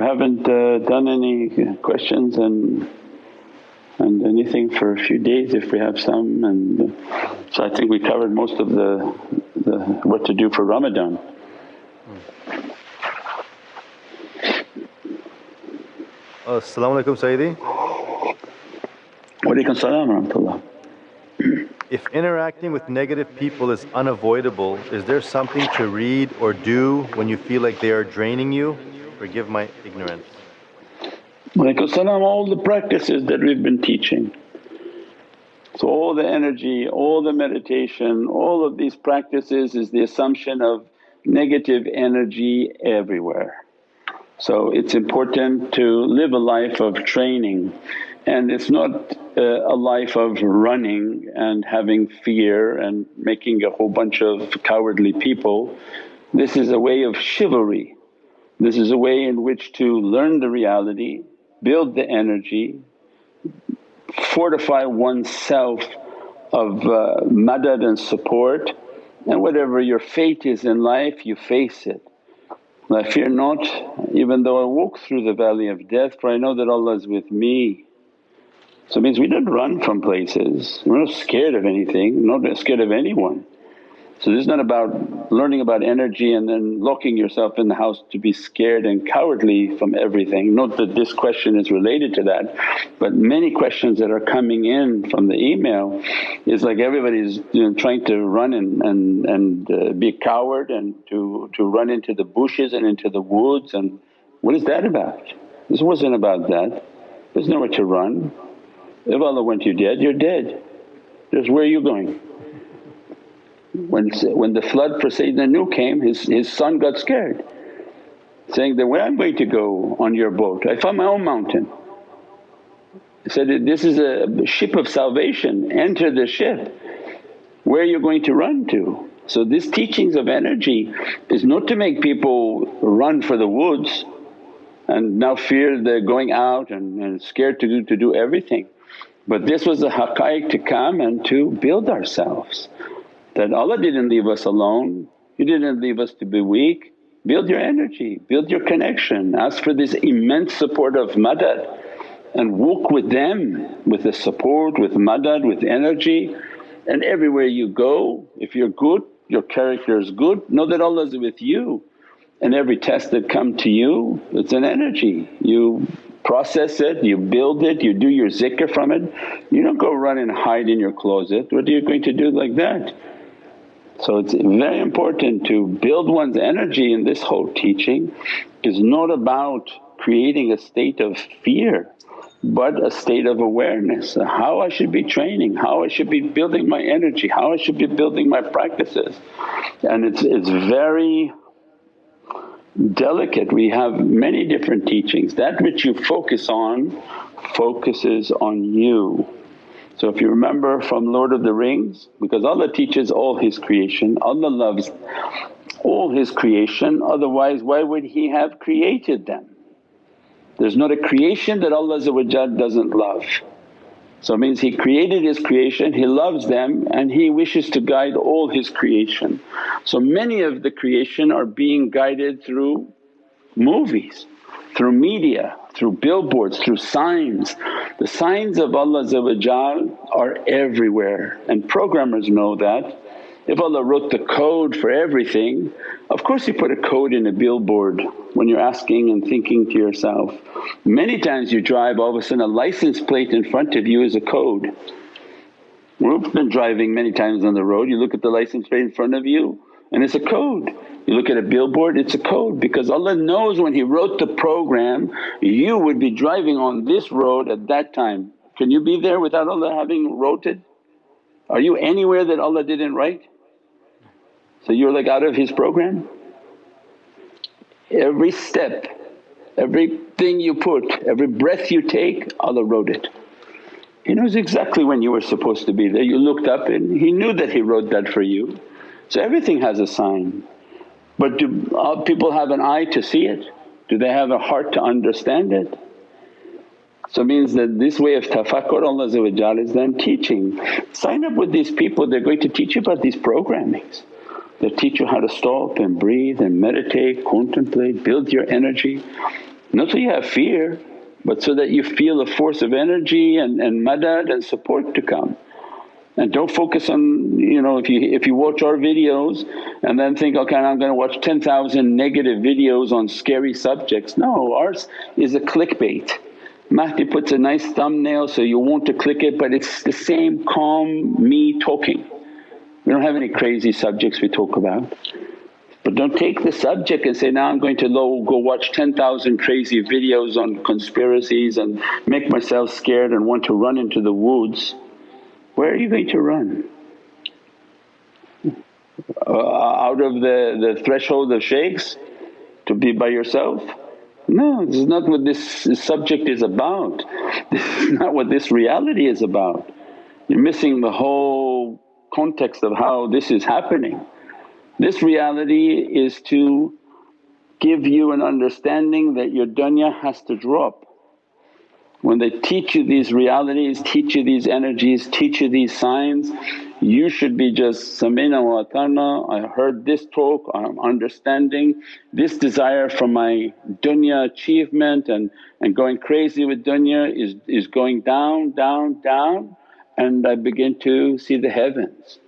we haven't uh, done any questions and and anything for a few days if we have some and uh, so I think we covered most of the, the what to do for Ramadan. As-salamu alaykum Sayyidi. Wa alaykum salam wa rahmatullah. If interacting with negative people is unavoidable, is there something to read or do when you feel like they are draining you? Forgive my ignorance. salam, all the practices that we've been teaching. So all the energy, all the meditation, all of these practices is the assumption of negative energy everywhere. So it's important to live a life of training and it's not uh, a life of running and having fear and making a whole bunch of cowardly people. This is a way of chivalry. This is a way in which to learn the reality, build the energy, fortify oneself of uh, madad and support and whatever your fate is in life you face it. I fear not even though I walk through the valley of death for I know that Allah is with me. So it means we don't run from places, we're not scared of anything, not scared of anyone. So this is not about learning about energy and then locking yourself in the house to be scared and cowardly from everything. Not that this question is related to that but many questions that are coming in from the email is like everybody's you know, trying to run and, and, and uh, be a coward and to, to run into the bushes and into the woods and what is that about? This wasn't about that, there's nowhere to run. If Allah wants you dead, you're dead. Just where are you going? When, when the flood for Sayyidina Nuh came his, his son got scared saying that, where I'm going to go on your boat, I found my own mountain. He said, this is a ship of salvation, enter the ship, where are you going to run to? So this teachings of energy is not to make people run for the woods and now fear they're going out and, and scared to do, to do everything. But this was the haqqaiq to come and to build ourselves that Allah didn't leave us alone, He didn't leave us to be weak. Build your energy, build your connection, ask for this immense support of madad and walk with them with the support, with madad, with energy. And everywhere you go, if you're good, your character is good, know that Allah is with you. And every test that come to you, it's an energy. You process it, you build it, you do your zikr from it. You don't go run and hide in your closet, what are you going to do like that? So it's very important to build one's energy in this whole teaching is not about creating a state of fear but a state of awareness, how I should be training, how I should be building my energy, how I should be building my practices. And it's, it's very delicate. We have many different teachings. That which you focus on focuses on you. So if you remember from Lord of the Rings, because Allah teaches all His creation, Allah loves all His creation otherwise why would He have created them? There's not a creation that Allah doesn't love. So it means He created His creation, He loves them and He wishes to guide all His creation. So many of the creation are being guided through movies, through media, through billboards, through signs. The signs of Allah are everywhere and programmers know that. If Allah wrote the code for everything, of course He put a code in a billboard when you're asking and thinking to yourself. Many times you drive all of a sudden a license plate in front of you is a code. We've been driving many times on the road, you look at the license plate in front of you and it's a code. You look at a billboard it's a code because Allah knows when He wrote the program you would be driving on this road at that time. Can you be there without Allah having wrote it? Are you anywhere that Allah didn't write? So you're like out of His program? Every step, everything you put, every breath you take Allah wrote it. He knows exactly when you were supposed to be there. You looked up and He knew that He wrote that for you. So everything has a sign. But do uh, people have an eye to see it? Do they have a heart to understand it? So means that this way of tafakkur Allah is then teaching. Sign up with these people, they're going to teach you about these programmings. They'll teach you how to stop and breathe and meditate, contemplate, build your energy. Not so you have fear but so that you feel a force of energy and, and madad and support to come. And don't focus on you know if you if you watch our videos and then think, okay I'm going to watch 10,000 negative videos on scary subjects. No, ours is a clickbait. Mahdi puts a nice thumbnail so you want to click it but it's the same calm me talking. We don't have any crazy subjects we talk about. But don't take the subject and say, now I'm going to go watch 10,000 crazy videos on conspiracies and make myself scared and want to run into the woods. Where are you going to run? Uh, out of the, the threshold of shaykhs to be by yourself? No, this is not what this subject is about. This is not what this reality is about. You're missing the whole context of how this is happening. This reality is to give you an understanding that your dunya has to drop. When they teach you these realities, teach you these energies, teach you these signs, you should be just samina wa atana, I heard this talk, I'm understanding this desire for my dunya achievement and, and going crazy with dunya is, is going down, down, down and I begin to see the heavens.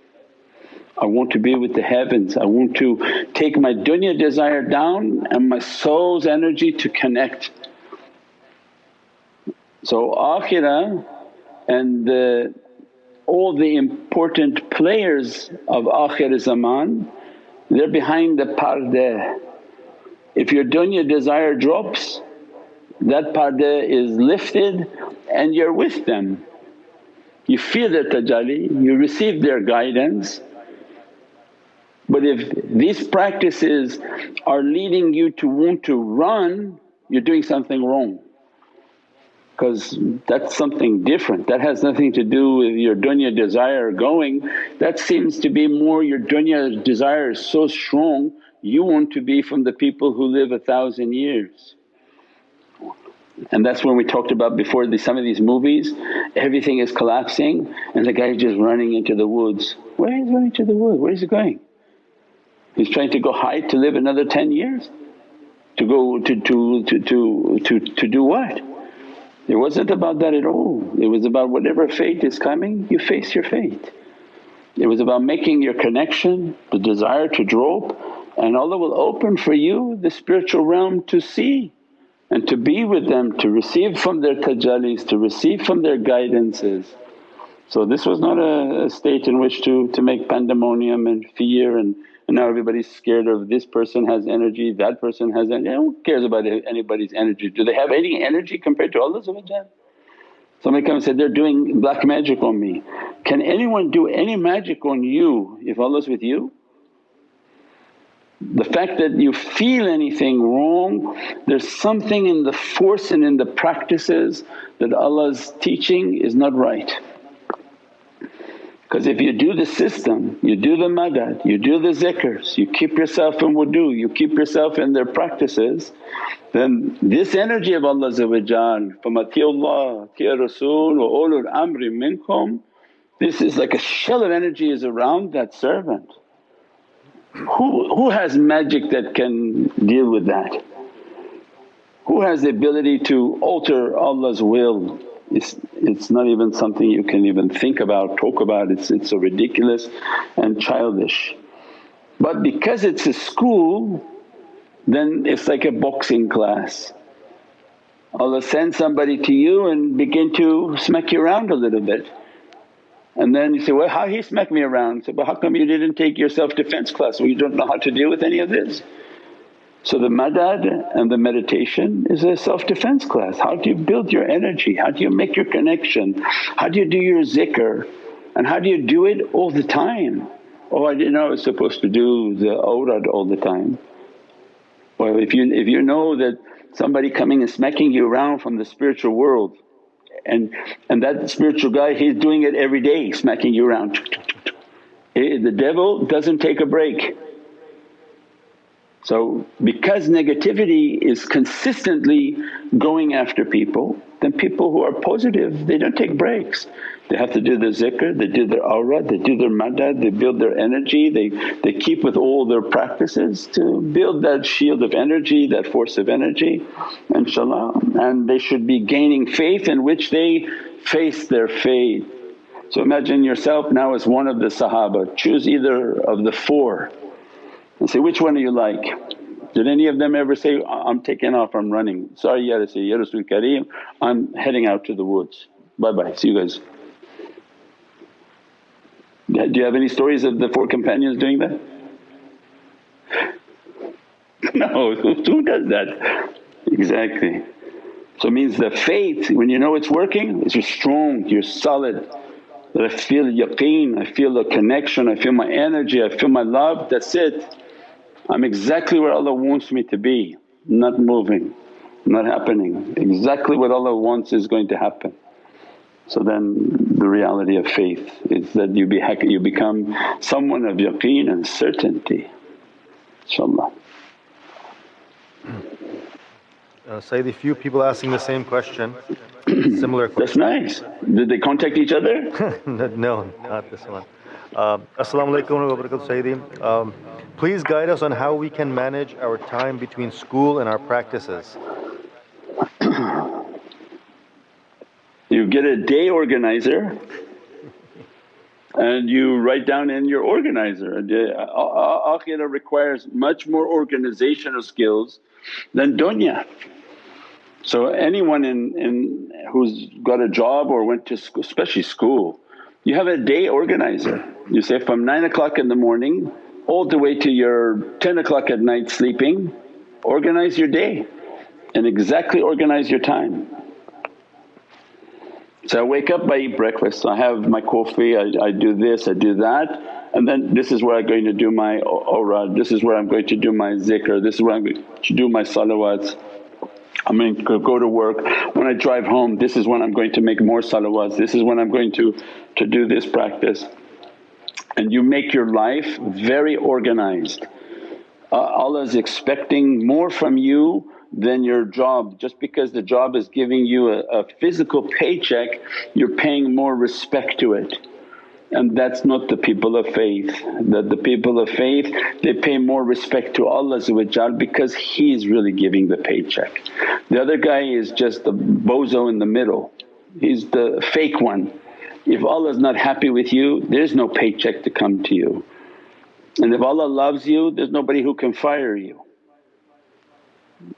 I want to be with the heavens, I want to take my dunya desire down and my soul's energy to connect. So akhirah and the, all the important players of akhir zaman they're behind the pardeh. If your dunya desire drops that pardeh is lifted and you're with them. You feel their tajalli, you receive their guidance but if these practices are leading you to want to run, you're doing something wrong because that's something different. That has nothing to do with your dunya desire going, that seems to be more your dunya desire is so strong you want to be from the people who live a thousand years. And that's when we talked about before the, some of these movies, everything is collapsing and the guy's just running into the woods. Where is he running to the woods? Where is he going? He's trying to go high to live another 10 years. To go to, to, to, to, to, to do what? It wasn't about that at all. It was about whatever fate is coming, you face your fate. It was about making your connection, the desire to drop and Allah will open for you the spiritual realm to see and to be with them, to receive from their tajallis, to receive from their guidances. So this was not a, a state in which to, to make pandemonium and fear and and now everybody's scared of this person has energy, that person has energy. Who cares about anybody's energy? Do they have any energy compared to Allah Somebody comes and said, they're doing black magic on me. Can anyone do any magic on you if Allah's with you? The fact that you feel anything wrong, there's something in the force and in the practices that Allah's teaching is not right. Because if you do the system, you do the madad, you do the zikrs, you keep yourself in wudu, you keep yourself in their practices, then this energy of Allah atiya Rasul wa ulul amri minkum, this is like a shell of energy is around that servant. Who, who has magic that can deal with that? Who has the ability to alter Allah's will it's, it's not even something you can even think about, talk about, it's, it's so ridiculous and childish. But because it's a school then it's like a boxing class. Allah sends somebody to you and begin to smack you around a little bit. And then you say, well how he smacked me around? So, but how come you didn't take your self-defense class? Well you don't know how to deal with any of this. So the madad and the meditation is a self-defense class. How do you build your energy? How do you make your connection? How do you do your zikr? And how do you do it all the time? Oh I didn't know I was supposed to do the awrad all the time. Well if you, if you know that somebody coming and smacking you around from the spiritual world and, and that spiritual guy he's doing it every day smacking you around. Eh, the devil doesn't take a break so because negativity is consistently going after people, then people who are positive they don't take breaks. They have to do their zikr, they do their awrad, they do their madad, they build their energy, they, they keep with all their practices to build that shield of energy, that force of energy inshaAllah. And they should be gaining faith in which they face their fate. So imagine yourself now as one of the Sahaba, choose either of the four and say, which one do you like? Did any of them ever say, I'm taking off, I'm running, sorry Ya Rasul, Ya Rasul Kareem, I'm heading out to the woods, bye bye, see you guys. Do you have any stories of the four companions doing that? no, who does that? Exactly. So it means the faith when you know it's working is you're strong, you're solid. That I feel yaqeen, I feel the connection, I feel my energy, I feel my love, that's it. I'm exactly where Allah wants me to be, not moving, not happening. Exactly what Allah wants is going to happen. So then the reality of faith is that you, be, you become someone of yaqeen and certainty inshaAllah. Uh, Sayyidi, few people asking the same question, similar question. That's nice. Did they contact each other? no, not this one. Uh, As-salamu alaykum wa barakatuh Sayyidi. Um, please guide us on how we can manage our time between school and our practices. You get a day organizer and you write down in your organizer. Akhirah requires much more organizational skills than dunya. So anyone in, in who's got a job or went to school, especially school, you have a day organizer. You say from 9 o'clock in the morning all the way to your 10 o'clock at night sleeping, organize your day and exactly organize your time. So I wake up, I eat breakfast, I have my coffee, I, I do this, I do that and then this is where I'm going to do my awrad, this is where I'm going to do my zikr, this is where I'm going to do my salawats. I'm going to go to work, when I drive home this is when I'm going to make more salawats, this is when I'm going to, to do this practice. And you make your life very organized. Uh, Allah is expecting more from you than your job. Just because the job is giving you a, a physical paycheck you're paying more respect to it and that's not the people of faith. That the people of faith they pay more respect to Allah because He's really giving the paycheck. The other guy is just the bozo in the middle, he's the fake one. If Allah is not happy with you there's no paycheck to come to you. And if Allah loves you there's nobody who can fire you.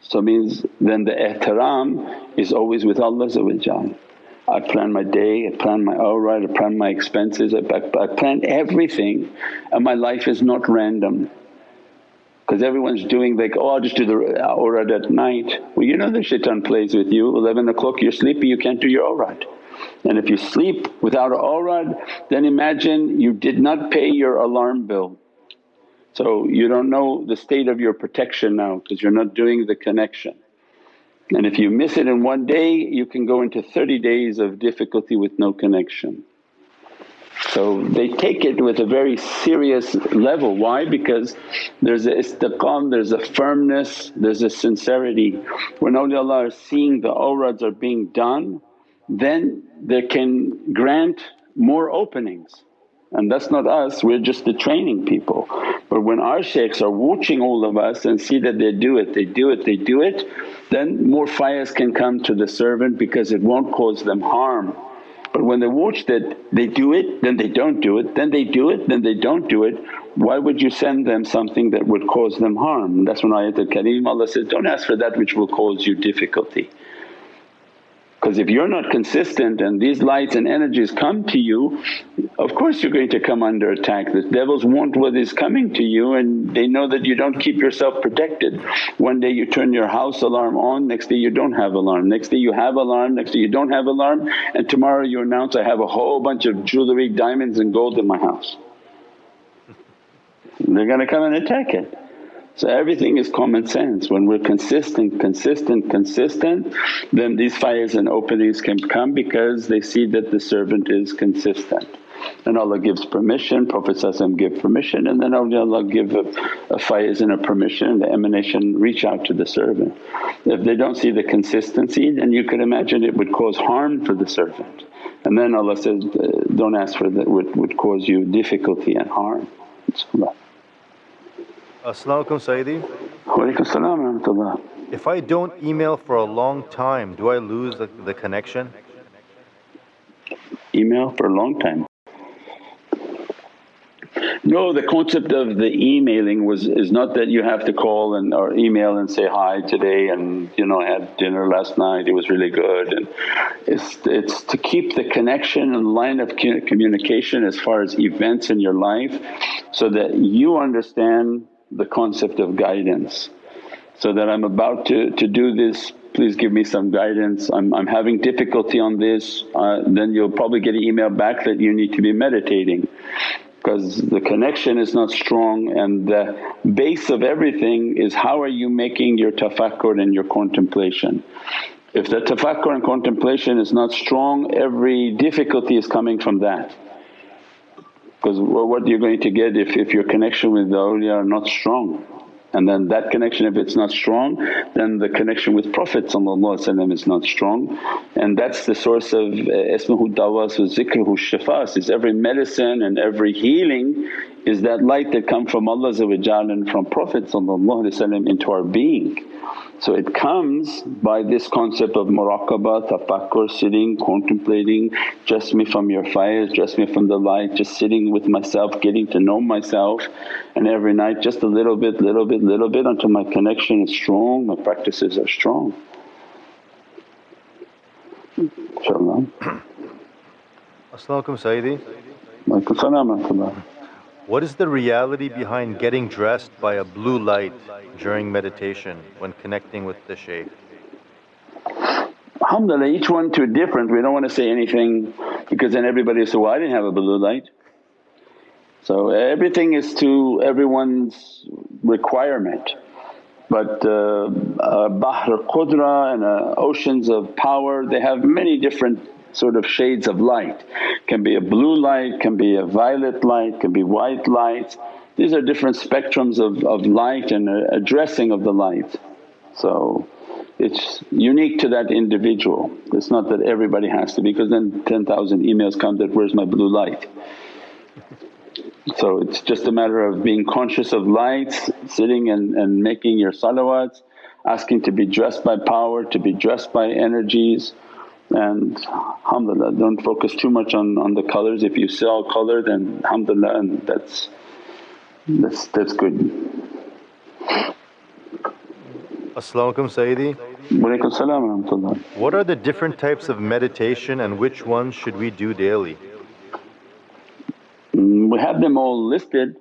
So means then the ihtiram is always with Allah I plan my day, I plan my awrad, I plan my expenses, I, I plan everything and my life is not random. Because everyone's doing like, oh I'll just do the awrad at night. Well you know the shaitan plays with you, 11 o'clock you're sleepy you can't do your awrad. And if you sleep without an awrad then imagine you did not pay your alarm bill. So you don't know the state of your protection now because you're not doing the connection. And if you miss it in one day you can go into 30 days of difficulty with no connection. So they take it with a very serious level. Why? Because there's a istiqam, there's a firmness, there's a sincerity. When awliyaullah are seeing the awrads are being done then they can grant more openings and that's not us, we're just the training people. But when our shaykhs are watching all of us and see that they do it, they do it, they do it, then more faiz can come to the servant because it won't cause them harm. But when they watch that they do it, then they don't do it, then they do it, then they don't do it, why would you send them something that would cause them harm? That's when ayatul kareem Allah says, don't ask for that which will cause you difficulty. Because if you're not consistent and these lights and energies come to you, of course you're going to come under attack. The devils want what is coming to you and they know that you don't keep yourself protected. One day you turn your house alarm on, next day you don't have alarm, next day you have alarm, next day you don't have alarm and tomorrow you announce, I have a whole bunch of jewellery, diamonds and gold in my house. They're going to come and attack it. So everything is common sense. When we're consistent, consistent, consistent then these faiz and openings can come because they see that the servant is consistent. And Allah gives permission, Prophet give permission and then Allah give a, a and a permission and the emanation reach out to the servant. If they don't see the consistency then you could imagine it would cause harm for the servant. And then Allah says, uh, don't ask for that would, would cause you difficulty and harm. As-salamu alaykum Sayyidi. Wa If I don't email for a long time, do I lose the, the connection? Email for a long time. No, the concept of the emailing was is not that you have to call and or email and say hi today and you know I had dinner last night, it was really good and it's it's to keep the connection and line of communication as far as events in your life so that you understand the concept of guidance. So that I'm about to, to do this please give me some guidance, I'm, I'm having difficulty on this, uh, then you'll probably get an email back that you need to be meditating because the connection is not strong and the base of everything is how are you making your tafakkur and your contemplation. If the tafakkur and contemplation is not strong every difficulty is coming from that. Because what you're going to get if, if your connection with the awliya are not strong. And then that connection if it's not strong then the connection with Prophet is not strong. And that's the source of uh, ismuhu dawas wa zikruhu shifas. Is every medicine and every healing is that light that come from Allah and from Prophet into our being. So it comes by this concept of muraqabah, tafakkur, sitting, contemplating, just me from your faiz, just me from the light, just sitting with myself, getting to know myself and every night just a little bit, little bit, little bit until my connection is strong, my practices are strong. InshaAllah. As-salamu Sayyidi. Walaykum what is the reality behind getting dressed by a blue light during meditation when connecting with the shaykh? Alhamdulillah each one to a different, we don't want to say anything because then everybody will say, well I didn't have a blue light. So everything is to everyone's requirement but uh, Bahr Qudra and uh, oceans of power they have many different sort of shades of light. Can be a blue light, can be a violet light, can be white light. These are different spectrums of, of light and uh, addressing of the light. So it's unique to that individual. It's not that everybody has to because then 10,000 emails come that, where's my blue light? So it's just a matter of being conscious of lights, sitting and, and making your salawats, asking to be dressed by power, to be dressed by energies and alhamdulillah don't focus too much on, on the colors. If you sell color then alhamdulillah and that's that's that's good. As-salamu Sayyidi. Walaykum salam What are the different types of meditation and which ones should we do daily? Mm, we have them all listed.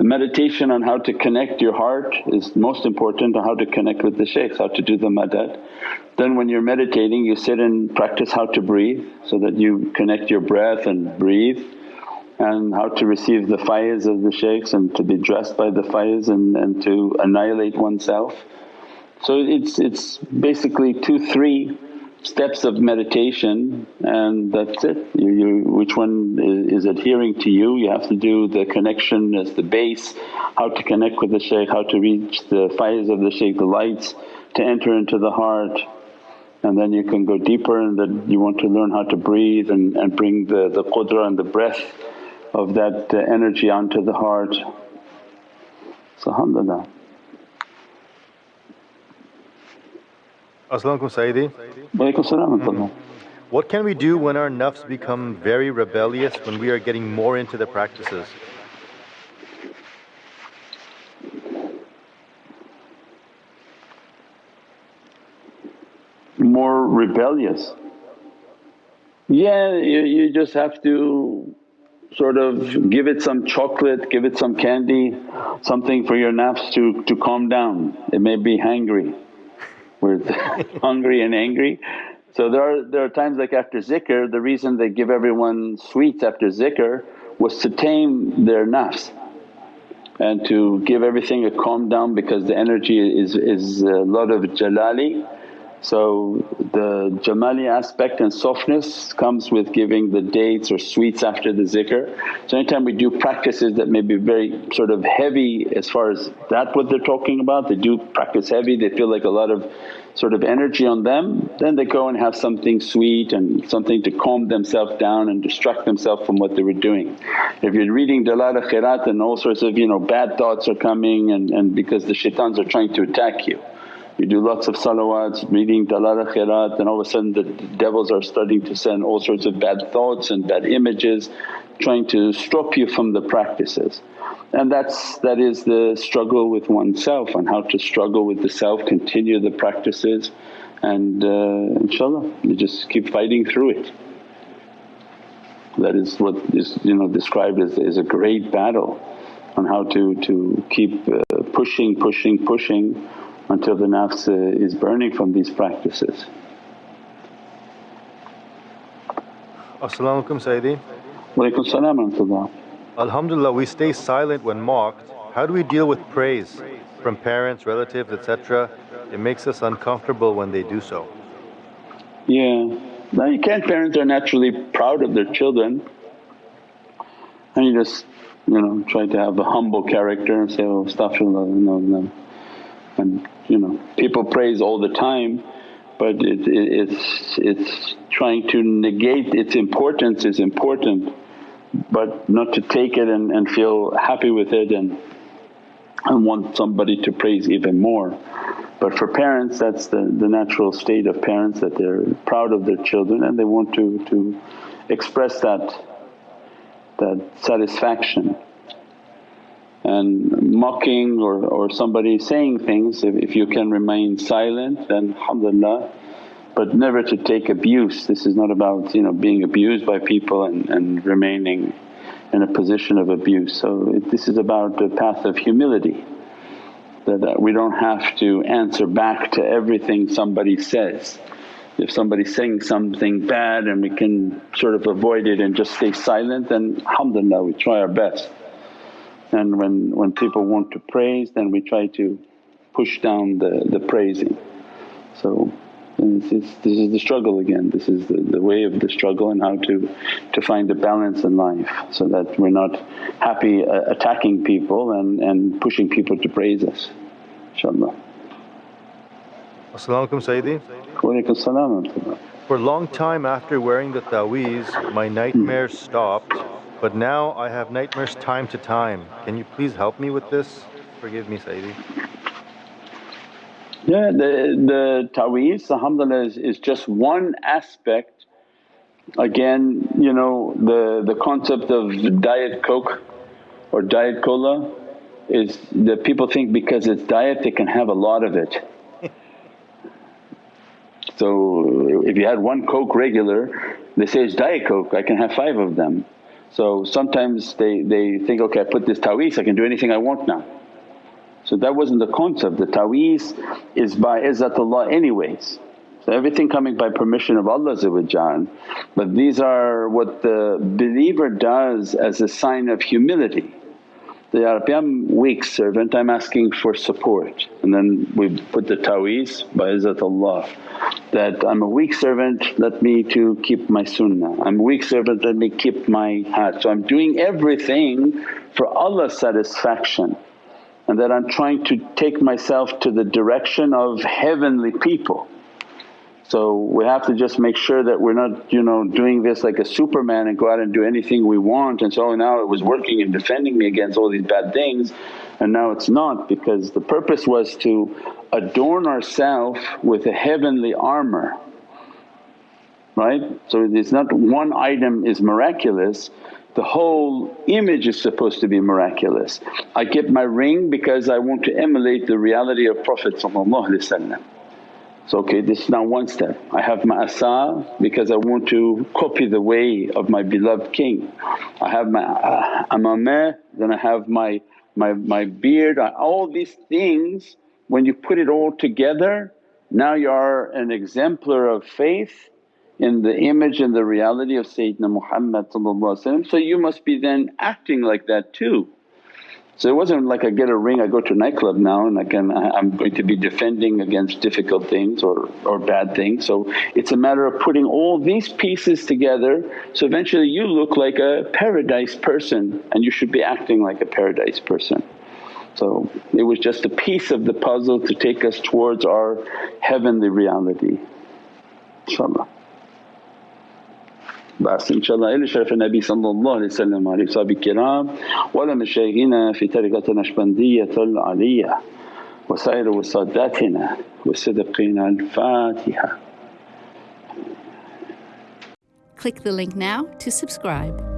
The meditation on how to connect your heart is most important, on how to connect with the shaykhs, how to do the madad. Then when you're meditating you sit and practice how to breathe so that you connect your breath and breathe and how to receive the faiz of the shaykhs and to be dressed by the faiz and, and to annihilate oneself. So it's, it's basically two, three steps of meditation and that's it. You, you, which one is, adhering to you, you have to do the connection as the base, how to connect with the shaykh, how to reach the faiz of the shaykh, the lights to enter into the heart and then you can go deeper and that you want to learn how to breathe and, and bring the, the qudra and the breath of that uh, energy onto the heart. So alhamdulillah. As-salamu Sayyidi. Walaykum salam mm-hmm. What can we do when our nafs become very rebellious when we are getting more into the practices? more rebellious. Yeah, you, you just have to sort of give it some chocolate, give it some candy, something for your nafs to, to calm down. It may be hangry, where it's hungry and angry. So there are, there are times like after zikr, the reason they give everyone sweets after zikr was to tame their nafs and to give everything a calm down because the energy is, is a lot of jalali So the jamali aspect and softness comes with giving the dates or sweets after the zikr. So anytime we do practices that may be very sort of heavy as far as that what they're talking about, they do practice heavy, they feel like a lot of sort of energy on them, then they go and have something sweet and something to calm themselves down and distract themselves from what they were doing. If you're reading Dalal Khairat and all sorts of you know bad thoughts are coming and, and because the shaitans are trying to attack you you do lots of salawats, reading dalal khairat and all of a sudden the devils are starting to send all sorts of bad thoughts and bad images trying to stop you from the practices. And that's that is the struggle with oneself and how to struggle with the self, continue the practices and uh, inshaAllah you just keep fighting through it. That is what is you know described as, as a great battle on how to, to keep uh, pushing, pushing, pushing until the nafs uh, is burning from these practices. As-salamu alaykum Sayyidi. Walaykum salam Alhamdulillah we stay silent when mocked. How do we deal with praise from parents, relatives etc.? It makes us uncomfortable when they do so. Yeah, now you can't parents are naturally proud of their children and you just you know try to have a humble character and say, oh astaghfirullah, no, no. And you know people praise all the time but it, it, it's, it's trying to negate its importance is important but not to take it and, and feel happy with it and, and want somebody to praise even more. But for parents that's the, the natural state of parents that they're proud of their children and they want to, to express that, that satisfaction and mocking or, or somebody saying things if, if you can remain silent then alhamdulillah but never to take abuse. This is not about you know being abused by people and, and remaining in a position of abuse. So it, this is about the path of humility that, that we don't have to answer back to everything somebody says. If somebody's saying something bad and we can sort of avoid it and just stay silent then alhamdulillah we try our best. And when, when people want to praise then we try to push down the, the praising. So this is, this is the struggle again, this is the, the way of the struggle and how to, to find the balance in life so that we're not happy uh, attacking people and, and pushing people to praise us inshaAllah. As-salamu alaykum Sayyidi. Walaykum salam For a long time after wearing the ta'weez my nightmares stopped but now I have nightmares time to time. Can you please help me with this? Forgive me Sayyidi. Yeah, the, the ta'weez alhamdulillah is, is just one aspect. Again you know the, the concept of diet coke or diet cola is that people think because it's diet they can have a lot of it. so if you had one coke regular they say it's diet coke I can have five of them. So sometimes they, they think, okay I put this ta'weez I can do anything I want now. So that wasn't the concept, the ta'weez is by izzatullah anyways. So everything coming by permission of Allah but these are what the believer does as a sign of humility. The I'm weak servant, I'm asking for support and then we put the ta'weez by izzatullah that I'm a weak servant let me to keep my sunnah, I'm a weak servant let me keep my hajj. So I'm doing everything for Allah's satisfaction and that I'm trying to take myself to the direction of heavenly people. So we have to just make sure that we're not you know doing this like a superman and go out and do anything we want and so now it was working and defending me against all these bad things and now it's not because the purpose was to adorn ourselves with a heavenly armour right. So it's not one item is miraculous the whole image is supposed to be miraculous. I get my ring because I want to emulate the reality of Prophet So okay this is now one step. I have my asa because I want to copy the way of my beloved king. I have my uh, amameh, then I have my, my, my beard, all these things when you put it all together now you are an exemplar of faith in the image and the reality of Sayyidina Muhammad so you must be then acting like that too. So it wasn't like I get a ring, I go to a nightclub now and I can, I'm going to be defending against difficult things or, or bad things. So it's a matter of putting all these pieces together so eventually you look like a paradise person and you should be acting like a paradise person. So it was just a piece of the puzzle to take us towards our heavenly reality inshaAllah. بس إن شاء الله إلى شرف النبي صلى الله عليه وسلم وعلى أصحابه الكرام ولمشايخنا في طريقة النشبندية العلية. وسائر وساداتنا والصدقين الفاتحة. Click the link now to subscribe.